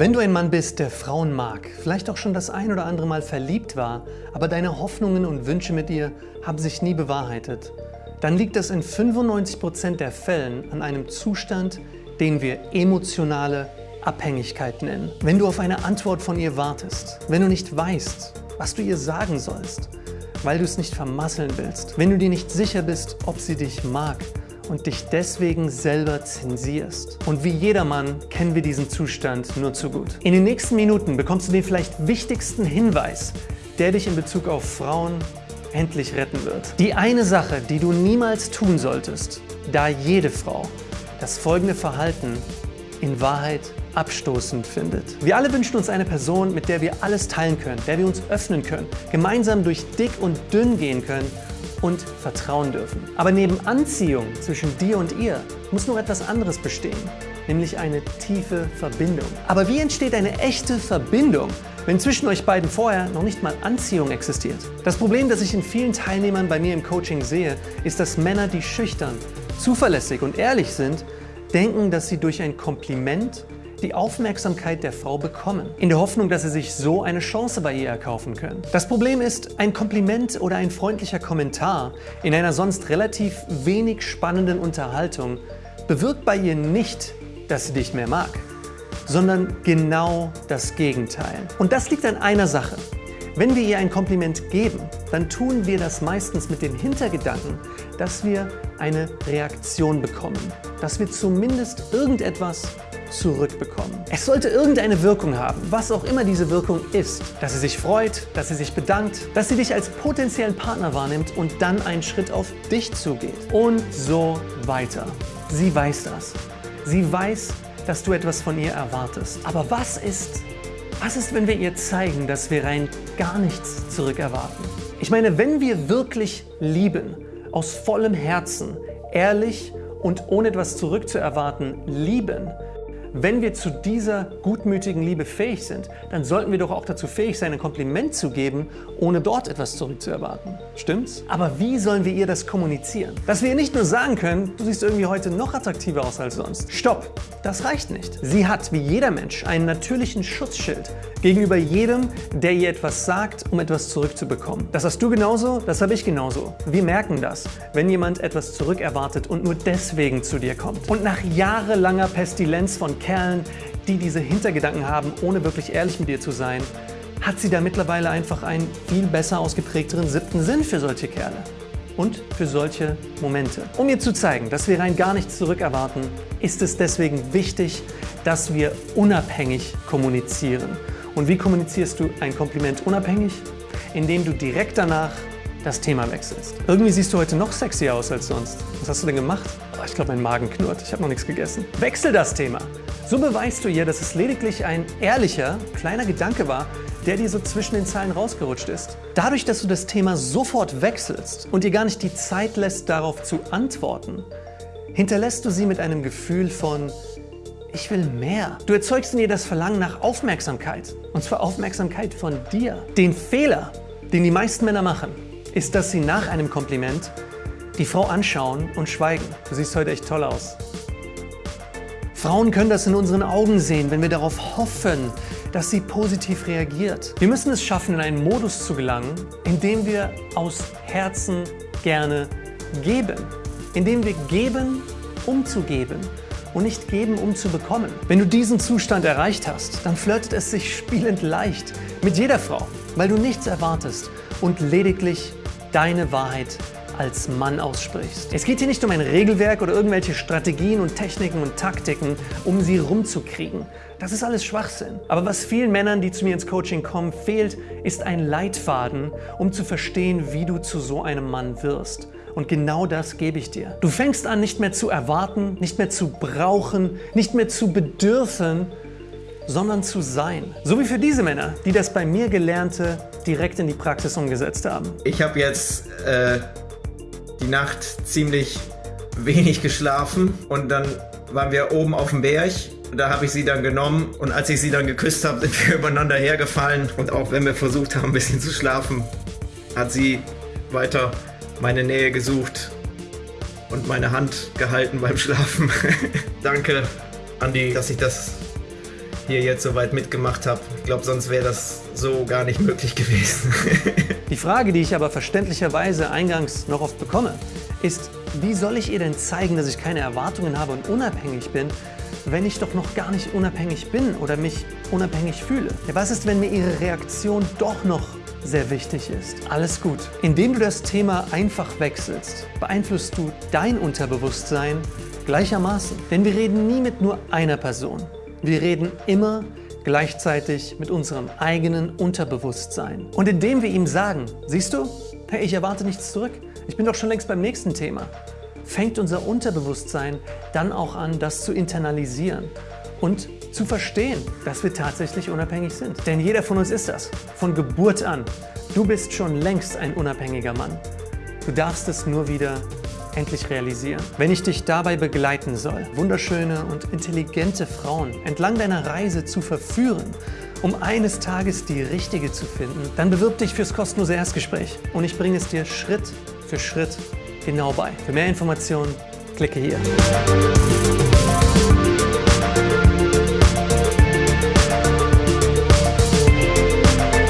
Wenn du ein Mann bist, der Frauen mag, vielleicht auch schon das ein oder andere Mal verliebt war, aber deine Hoffnungen und Wünsche mit ihr haben sich nie bewahrheitet, dann liegt das in 95% der Fällen an einem Zustand, den wir emotionale Abhängigkeit nennen. Wenn du auf eine Antwort von ihr wartest, wenn du nicht weißt, was du ihr sagen sollst, weil du es nicht vermasseln willst, wenn du dir nicht sicher bist, ob sie dich mag und dich deswegen selber zensierst. Und wie jedermann kennen wir diesen Zustand nur zu gut. In den nächsten Minuten bekommst du den vielleicht wichtigsten Hinweis, der dich in Bezug auf Frauen endlich retten wird. Die eine Sache, die du niemals tun solltest, da jede Frau das folgende Verhalten in Wahrheit abstoßend findet. Wir alle wünschen uns eine Person, mit der wir alles teilen können, der wir uns öffnen können, gemeinsam durch dick und dünn gehen können und vertrauen dürfen. Aber neben Anziehung zwischen dir und ihr muss noch etwas anderes bestehen, nämlich eine tiefe Verbindung. Aber wie entsteht eine echte Verbindung, wenn zwischen euch beiden vorher noch nicht mal Anziehung existiert? Das Problem, das ich in vielen Teilnehmern bei mir im Coaching sehe, ist, dass Männer, die schüchtern, zuverlässig und ehrlich sind, denken, dass sie durch ein Kompliment die Aufmerksamkeit der Frau bekommen, in der Hoffnung, dass sie sich so eine Chance bei ihr erkaufen können. Das Problem ist, ein Kompliment oder ein freundlicher Kommentar in einer sonst relativ wenig spannenden Unterhaltung bewirkt bei ihr nicht, dass sie dich mehr mag, sondern genau das Gegenteil. Und das liegt an einer Sache. Wenn wir ihr ein Kompliment geben, dann tun wir das meistens mit dem Hintergedanken, dass wir eine Reaktion bekommen, dass wir zumindest irgendetwas zurückbekommen. Es sollte irgendeine Wirkung haben, was auch immer diese Wirkung ist. Dass sie sich freut, dass sie sich bedankt, dass sie dich als potenziellen Partner wahrnimmt und dann einen Schritt auf dich zugeht. Und so weiter. Sie weiß das. Sie weiß, dass du etwas von ihr erwartest. Aber was ist, was ist, wenn wir ihr zeigen, dass wir rein gar nichts zurückerwarten? Ich meine, wenn wir wirklich lieben, aus vollem Herzen, ehrlich und ohne etwas zurückzuerwarten lieben, wenn wir zu dieser gutmütigen Liebe fähig sind, dann sollten wir doch auch dazu fähig sein, ein Kompliment zu geben, ohne dort etwas zurückzuerwarten. Stimmt's? Aber wie sollen wir ihr das kommunizieren? Dass wir ihr nicht nur sagen können, du siehst irgendwie heute noch attraktiver aus als sonst. Stopp! Das reicht nicht. Sie hat, wie jeder Mensch, einen natürlichen Schutzschild gegenüber jedem, der ihr etwas sagt, um etwas zurückzubekommen. Das hast du genauso, das habe ich genauso. Wir merken das, wenn jemand etwas zurückerwartet und nur deswegen zu dir kommt. Und nach jahrelanger Pestilenz von Kerlen, die diese Hintergedanken haben, ohne wirklich ehrlich mit dir zu sein, hat sie da mittlerweile einfach einen viel besser ausgeprägteren siebten Sinn für solche Kerle und für solche Momente. Um ihr zu zeigen, dass wir rein gar nichts zurückerwarten, ist es deswegen wichtig, dass wir unabhängig kommunizieren. Und wie kommunizierst du ein Kompliment unabhängig? Indem du direkt danach das Thema wechselst. Irgendwie siehst du heute noch sexier aus als sonst. Was hast du denn gemacht? Oh, ich glaube, mein Magen knurrt. Ich habe noch nichts gegessen. Wechsel das Thema. So beweist du ihr, dass es lediglich ein ehrlicher, kleiner Gedanke war, der dir so zwischen den Zeilen rausgerutscht ist. Dadurch, dass du das Thema sofort wechselst und ihr gar nicht die Zeit lässt, darauf zu antworten, hinterlässt du sie mit einem Gefühl von ich will mehr. Du erzeugst in ihr das Verlangen nach Aufmerksamkeit. Und zwar Aufmerksamkeit von dir. Den Fehler, den die meisten Männer machen, ist, dass sie nach einem Kompliment die Frau anschauen und schweigen. Du siehst heute echt toll aus. Frauen können das in unseren Augen sehen, wenn wir darauf hoffen, dass sie positiv reagiert. Wir müssen es schaffen, in einen Modus zu gelangen, in dem wir aus Herzen gerne geben. In dem wir geben, um zu geben und nicht geben, um zu bekommen. Wenn du diesen Zustand erreicht hast, dann flirtet es sich spielend leicht mit jeder Frau, weil du nichts erwartest und lediglich deine Wahrheit als Mann aussprichst. Es geht hier nicht um ein Regelwerk oder irgendwelche Strategien und Techniken und Taktiken, um sie rumzukriegen. Das ist alles Schwachsinn. Aber was vielen Männern, die zu mir ins Coaching kommen, fehlt, ist ein Leitfaden, um zu verstehen, wie du zu so einem Mann wirst. Und genau das gebe ich dir. Du fängst an, nicht mehr zu erwarten, nicht mehr zu brauchen, nicht mehr zu bedürfen, sondern zu sein. So wie für diese Männer, die das bei mir Gelernte direkt in die Praxis umgesetzt haben. Ich habe jetzt äh, die Nacht ziemlich wenig geschlafen und dann waren wir oben auf dem Berg. Da habe ich sie dann genommen und als ich sie dann geküsst habe, sind wir übereinander hergefallen. Und auch wenn wir versucht haben, ein bisschen zu schlafen, hat sie weiter meine Nähe gesucht und meine Hand gehalten beim Schlafen. Danke, Andi, dass ich das hier jetzt so weit mitgemacht habe. Ich glaube, sonst wäre das so gar nicht möglich gewesen. die Frage, die ich aber verständlicherweise eingangs noch oft bekomme, ist, wie soll ich ihr denn zeigen, dass ich keine Erwartungen habe und unabhängig bin, wenn ich doch noch gar nicht unabhängig bin oder mich unabhängig fühle? Ja, was ist, wenn mir ihre Reaktion doch noch sehr wichtig ist. Alles gut. Indem du das Thema einfach wechselst, beeinflusst du dein Unterbewusstsein gleichermaßen. Denn wir reden nie mit nur einer Person. Wir reden immer gleichzeitig mit unserem eigenen Unterbewusstsein. Und indem wir ihm sagen, siehst du, hey, ich erwarte nichts zurück, ich bin doch schon längst beim nächsten Thema, fängt unser Unterbewusstsein dann auch an, das zu internalisieren und zu verstehen, dass wir tatsächlich unabhängig sind. Denn jeder von uns ist das, von Geburt an. Du bist schon längst ein unabhängiger Mann. Du darfst es nur wieder endlich realisieren. Wenn ich dich dabei begleiten soll, wunderschöne und intelligente Frauen entlang deiner Reise zu verführen, um eines Tages die richtige zu finden, dann bewirb dich fürs kostenlose Erstgespräch und ich bringe es dir Schritt für Schritt genau bei. Für mehr Informationen klicke hier.